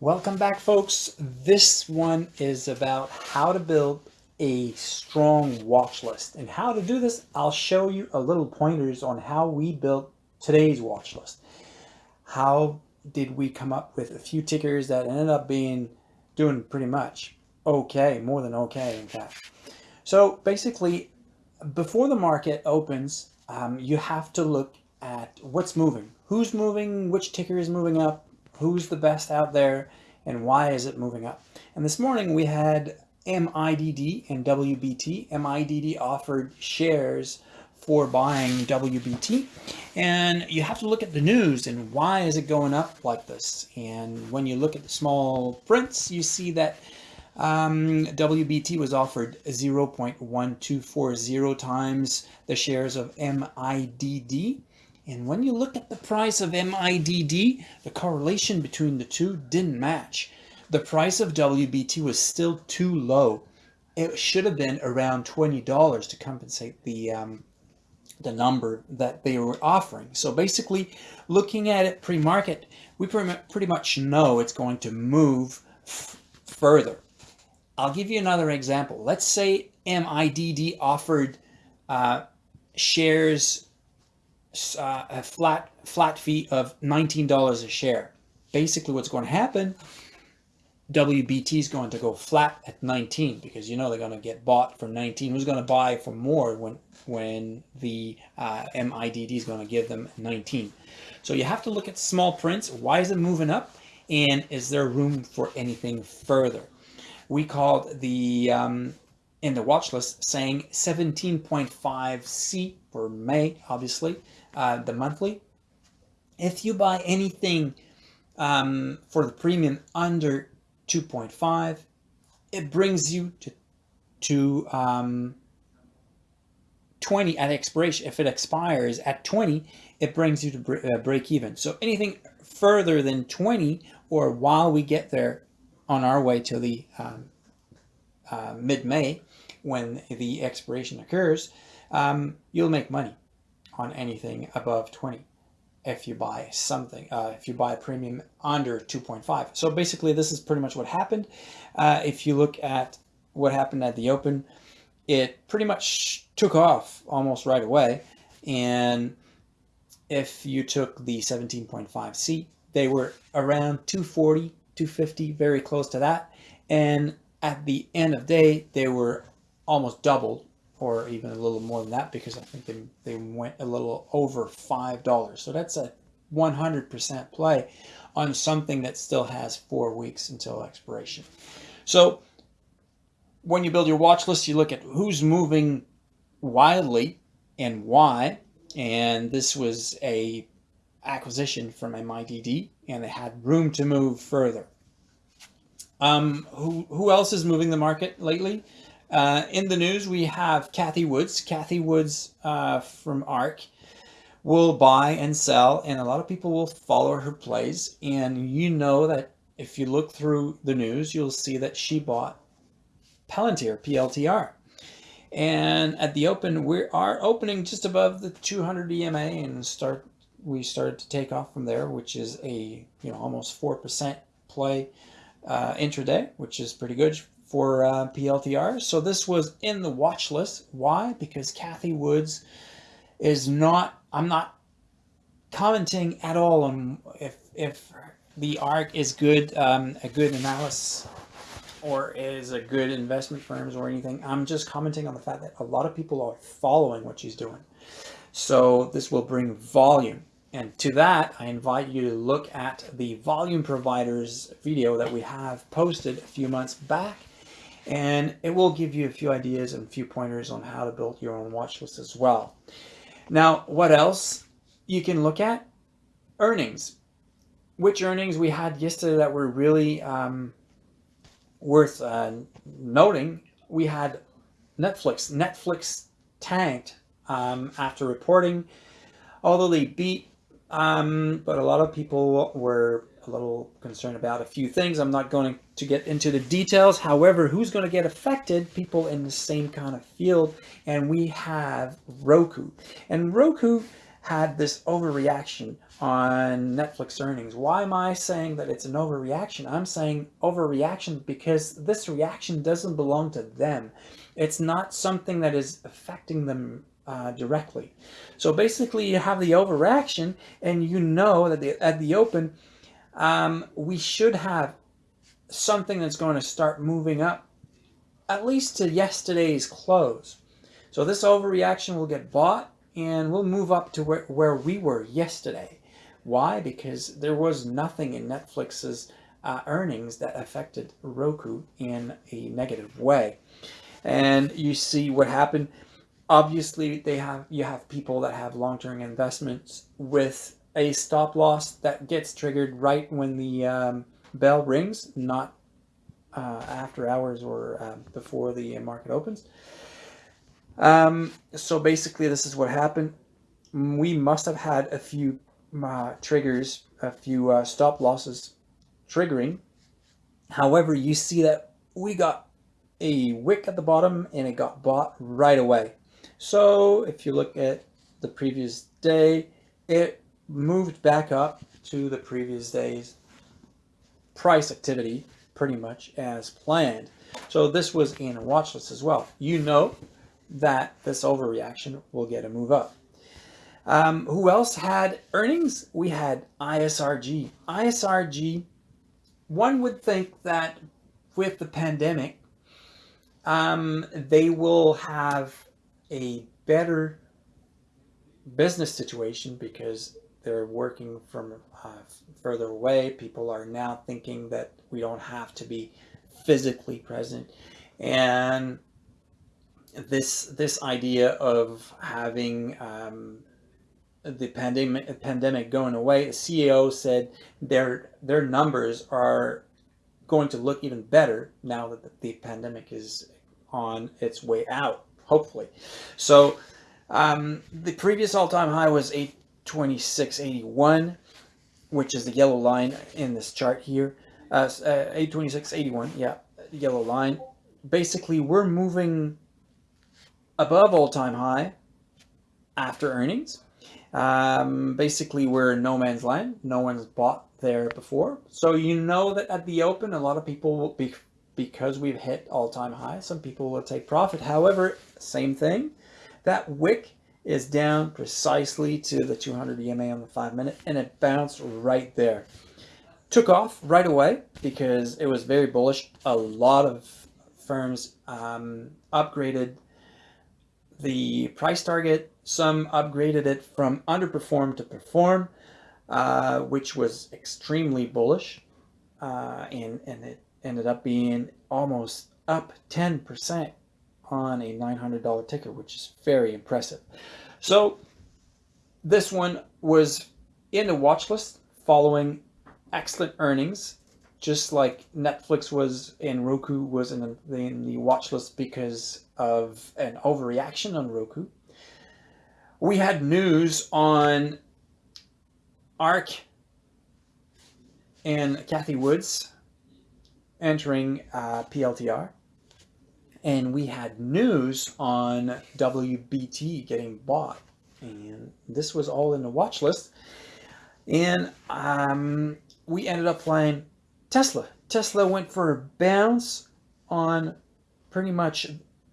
Welcome back folks. This one is about how to build a strong watch list and how to do this. I'll show you a little pointers on how we built today's watch list. How did we come up with a few tickers that ended up being doing pretty much okay, more than okay in fact. So basically before the market opens, um, you have to look at what's moving, who's moving, which ticker is moving up, who's the best out there and why is it moving up. And this morning we had MIDD and WBT. MIDD offered shares for buying WBT and you have to look at the news and why is it going up like this and when you look at the small prints you see that um, WBT was offered 0.1240 times the shares of MIDD and when you look at the price of MIDD, the correlation between the two didn't match. The price of WBT was still too low. It should have been around $20 to compensate the um, the number that they were offering. So basically, looking at it pre-market, we pretty much know it's going to move further. I'll give you another example. Let's say MIDD offered uh, shares uh, a flat flat fee of $19 a share. Basically what's going to happen, WBT is going to go flat at 19 because you know they're going to get bought for 19. Who's going to buy for more when when the uh, MIDD is going to give them 19? So you have to look at small prints. Why is it moving up? And is there room for anything further? We called the um, in the watch list saying 17.5 C for May, obviously, uh, the monthly. If you buy anything um, for the premium under 2.5, it brings you to, to um, 20 at expiration. If it expires at 20, it brings you to uh, break even. So anything further than 20 or while we get there on our way to the um, uh, mid-May when the expiration occurs, um, you'll make money on anything above 20 if you buy something, uh, if you buy a premium under 2.5. So basically this is pretty much what happened. Uh, if you look at what happened at the open, it pretty much took off almost right away. And if you took the 17.5C, they were around 240, 250, very close to that. And at the end of day, they were almost doubled or even a little more than that because I think they, they went a little over $5. So that's a 100% play on something that still has four weeks until expiration. So when you build your watch list, you look at who's moving wildly and why. And this was a acquisition from MIDD and they had room to move further. Um, who, who else is moving the market lately? Uh, in the news, we have Cathie Woods. Cathie Woods uh, from ARK will buy and sell, and a lot of people will follow her plays. And you know that if you look through the news, you'll see that she bought Palantir, PLTR. And at the open, we are opening just above the 200 EMA and start. We started to take off from there, which is a you know almost four percent play uh, intraday, which is pretty good for uh, PLTR. So this was in the watch list. Why? Because Cathie Woods is not, I'm not commenting at all on if, if the ARK is good, um, a good analysis or is a good investment firms or anything. I'm just commenting on the fact that a lot of people are following what she's doing. So this will bring volume. And to that, I invite you to look at the volume providers video that we have posted a few months back and it will give you a few ideas and a few pointers on how to build your own watch list as well. Now, what else you can look at? Earnings. Which earnings we had yesterday that were really um, worth uh, noting. We had Netflix. Netflix tanked um, after reporting, although they beat, um, but a lot of people were a little concerned about a few things. I'm not going to get into the details. However, who's going to get affected? People in the same kind of field. And we have Roku. And Roku had this overreaction on Netflix earnings. Why am I saying that it's an overreaction? I'm saying overreaction because this reaction doesn't belong to them. It's not something that is affecting them uh, directly. So basically you have the overreaction and you know that the, at the open, um, we should have something that's going to start moving up at least to yesterday's close. So this overreaction will get bought and we'll move up to where, where we were yesterday. Why? Because there was nothing in Netflix's uh, earnings that affected Roku in a negative way. And you see what happened. Obviously, they have you have people that have long-term investments with a stop loss that gets triggered right when the um, bell rings, not uh, after hours or uh, before the market opens. Um, so basically this is what happened. We must have had a few uh, triggers, a few uh, stop losses triggering. However, you see that we got a wick at the bottom and it got bought right away. So if you look at the previous day, it moved back up to the previous day's price activity pretty much as planned. So this was in a watch list as well. You know that this overreaction will get a move up. Um, who else had earnings? We had ISRG. ISRG, one would think that with the pandemic, um, they will have a better business situation because they're working from uh, further away. People are now thinking that we don't have to be physically present. And this this idea of having um, the pandemic pandemic going away, the CEO said their their numbers are going to look even better now that the pandemic is on its way out, hopefully. So um, the previous all-time high was 826.81, which is the yellow line in this chart here. Uh, uh, 826.81, yeah, yellow line. Basically, we're moving above all-time high after earnings. Um, basically, we're in no man's land. No one's bought there before. So you know that at the open, a lot of people will be, because we've hit all-time high, some people will take profit. However, same thing, that wick is down precisely to the 200 EMA on the five minute and it bounced right there. Took off right away because it was very bullish. A lot of firms um, upgraded the price target. Some upgraded it from underperform to perform, uh, which was extremely bullish. Uh, and, and it ended up being almost up 10% on a $900 ticker, which is very impressive. So this one was in the watch list following excellent earnings just like Netflix was and Roku was in the, in the watch list because of an overreaction on Roku. We had news on ARK and Cathie Woods entering uh, PLTR. And we had news on WBT getting bought. And this was all in the watch list. And um, we ended up playing Tesla. Tesla went for a bounce on pretty much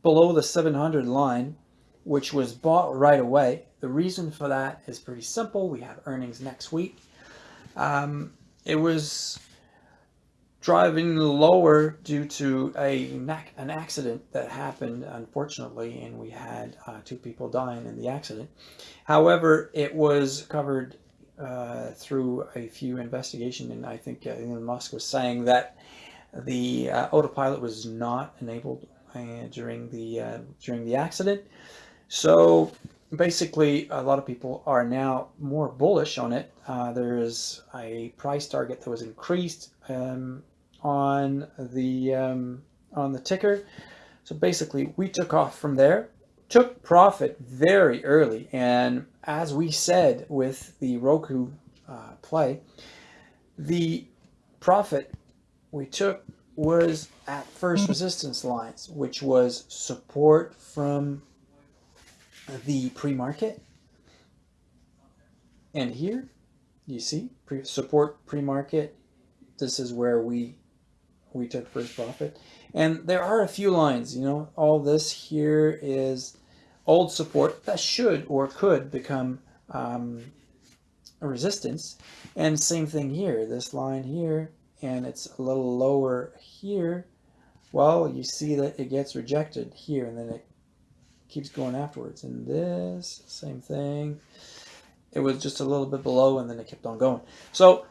below the 700 line, which was bought right away. The reason for that is pretty simple. We have earnings next week. Um, it was driving lower due to a an accident that happened, unfortunately, and we had uh, two people dying in the accident. However, it was covered uh, through a few investigation, and I think uh, Elon Musk was saying that the uh, autopilot was not enabled uh, during the during the accident. So basically, a lot of people are now more bullish on it. Uh, there is a price target that was increased um, on the um, on the ticker. So basically, we took off from there took profit very early. And as we said with the Roku uh, play, the profit we took was at first resistance lines, which was support from the pre-market And here, you see, pre- support pre-market. This is where we we took first profit. And there are a few lines, you know, all this here is old support that should or could become um, a resistance. And same thing here, this line here, and it's a little lower here. Well, you see that it gets rejected here and then it keeps going afterwards. And this, same thing. It was just a little bit below and then it kept on going. So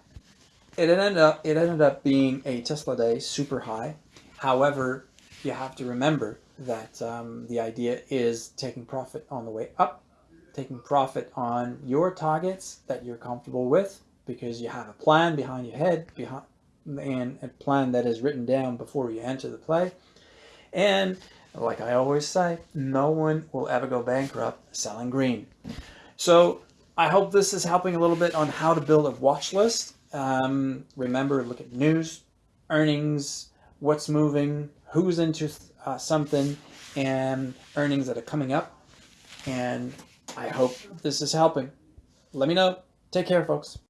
it ended up it ended up being a Tesla day, super high. However, you have to remember that um, the idea is taking profit on the way up, taking profit on your targets that you're comfortable with because you have a plan behind your head behind and a plan that is written down before you enter the play. And like I always say, no one will ever go bankrupt selling green. So I hope this is helping a little bit on how to build a watch list. Um, remember, look at news, earnings, what's moving, who's into uh, something, and earnings that are coming up. And I hope this is helping. Let me know. Take care, folks.